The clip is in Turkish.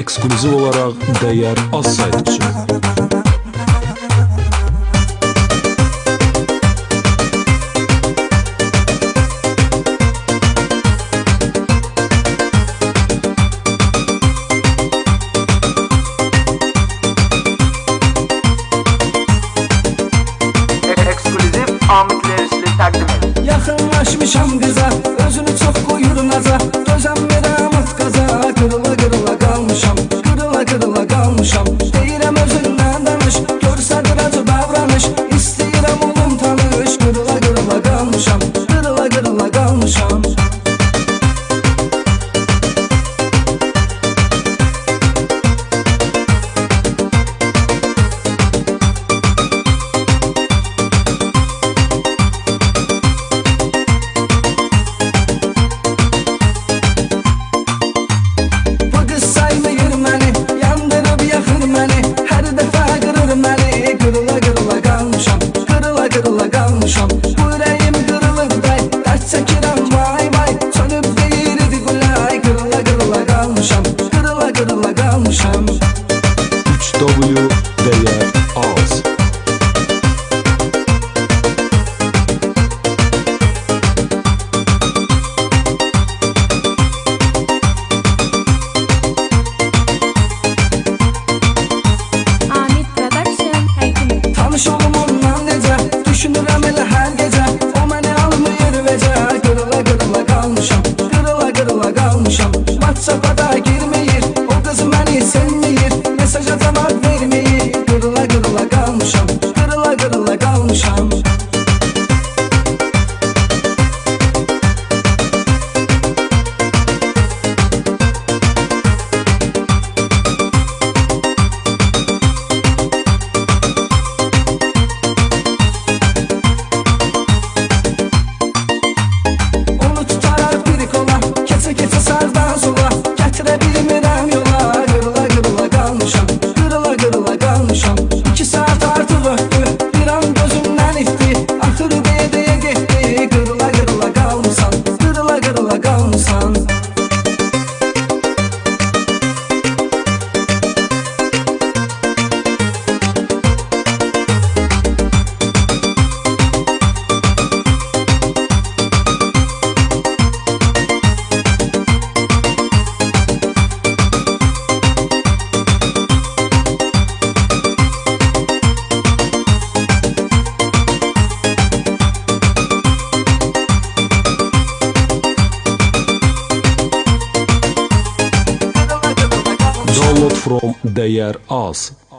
ekskluziv olarak değer az saydıkça. Yakınlaşmışam bize Özünü çok koyur naza Gözem veren kalmışam. Kırıla kırıla kalmışam. 3W konuşan. Onu tutarak biri kola Kese kese sağdan sola Getirebilmez upload from their us.